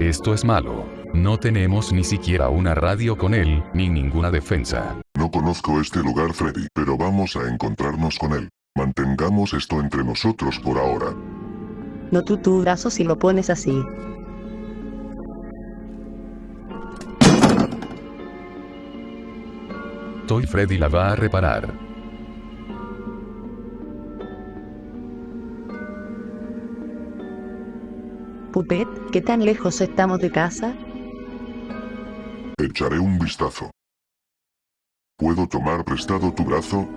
Esto es malo. No tenemos ni siquiera una radio con él, ni ninguna defensa. No conozco este lugar Freddy, pero vamos a encontrarnos con él. Mantengamos esto entre nosotros por ahora. No tú tu brazo si lo pones así. Toy Freddy la va a reparar. Puppet, ¿qué tan lejos estamos de casa? Echaré un vistazo. ¿Puedo tomar prestado tu brazo?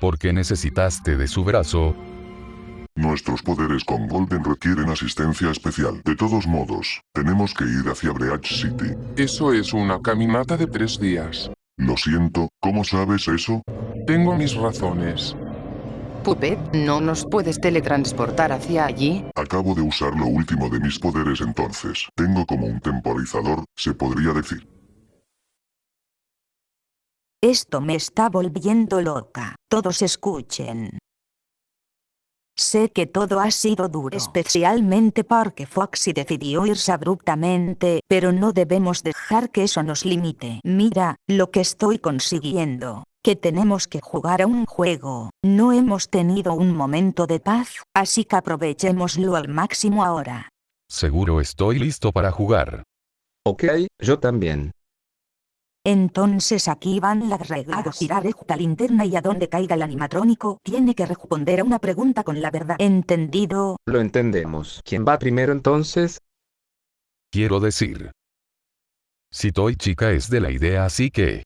¿Por qué necesitaste de su brazo? Nuestros poderes con Golden requieren asistencia especial. De todos modos, tenemos que ir hacia Breach City. Eso es una caminata de tres días. Lo siento, ¿cómo sabes eso? Tengo mis razones. Puppet, ¿no nos puedes teletransportar hacia allí? Acabo de usar lo último de mis poderes entonces. Tengo como un temporizador, se podría decir. Esto me está volviendo loca. Todos escuchen. Sé que todo ha sido duro, especialmente porque Foxy decidió irse abruptamente, pero no debemos dejar que eso nos limite. Mira, lo que estoy consiguiendo. Que tenemos que jugar a un juego. No hemos tenido un momento de paz, así que aprovechémoslo al máximo ahora. Seguro estoy listo para jugar. Ok, yo también. Entonces aquí van las reglas. Girar esta linterna y a donde caiga el animatrónico, tiene que responder a una pregunta con la verdad. ¿Entendido? Lo entendemos. ¿Quién va primero entonces? Quiero decir. Si Toy Chica es de la idea así que...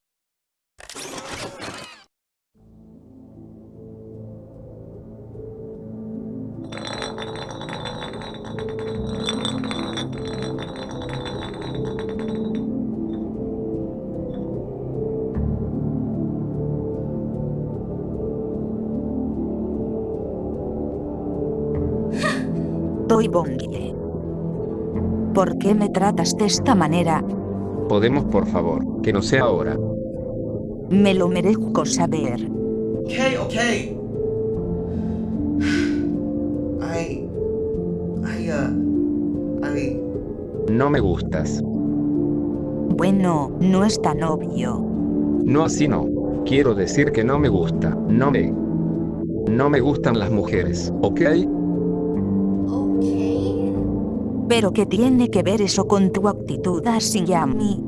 Bongie. ¿Por qué me tratas de esta manera? Podemos por favor, que no sea ahora. Me lo merezco saber. Okay, okay. I. I, uh. I. No me gustas. Bueno, no es tan obvio. No así no. Quiero decir que no me gusta. No me... No me gustan las mujeres, ¿ok? Pero ¿qué tiene que ver eso con tu actitud hacia mí?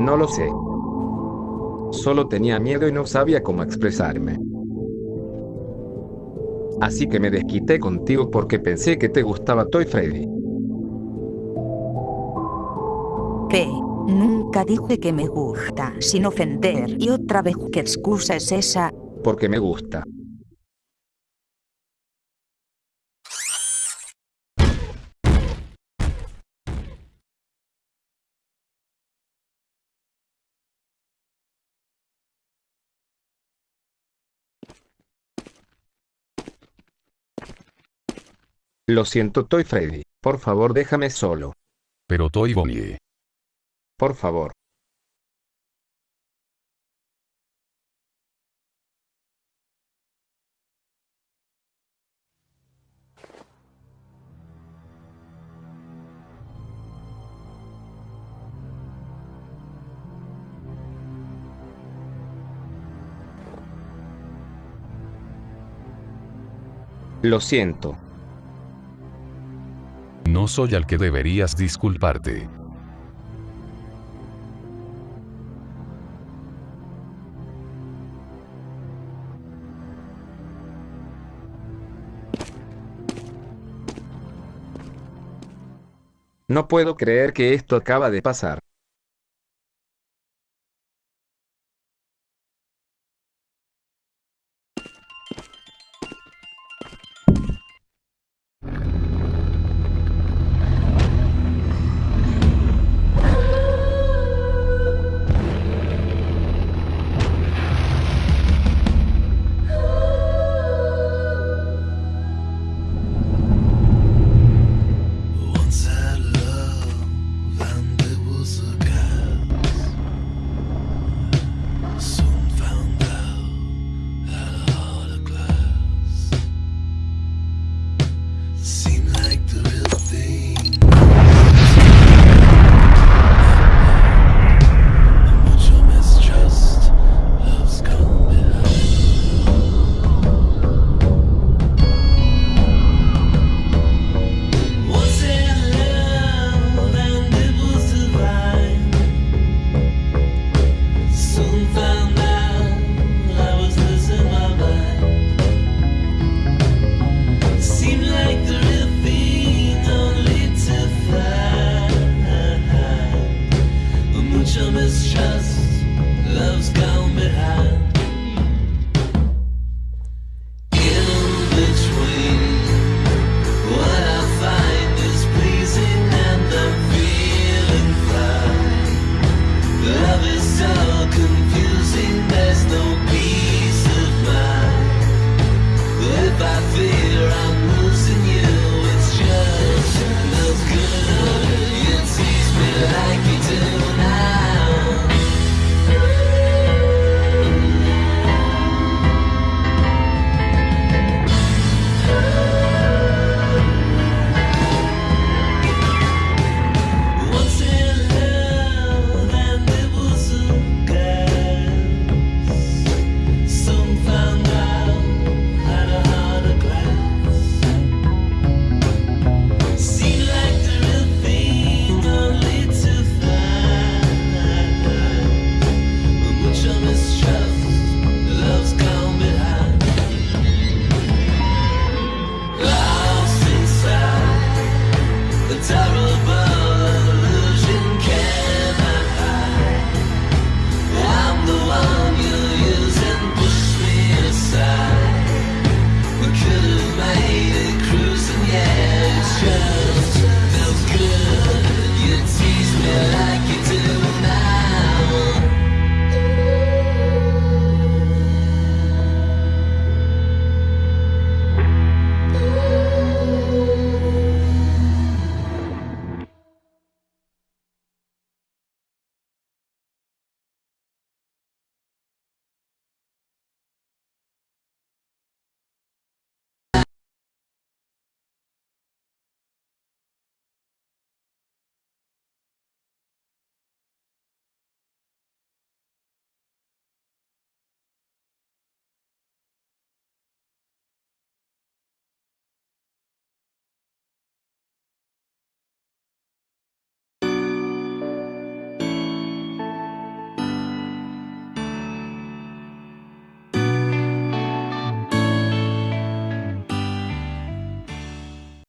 No lo sé. Solo tenía miedo y no sabía cómo expresarme. Así que me desquité contigo porque pensé que te gustaba Toy Freddy. P. Nunca dije que me gusta, sin ofender. Y otra vez, ¿qué excusa es esa? Porque me gusta. Lo siento Toy Freddy, por favor déjame solo. Pero Toy Bonnie. Por favor. Lo siento. No soy al que deberías disculparte. No puedo creer que esto acaba de pasar. confusing.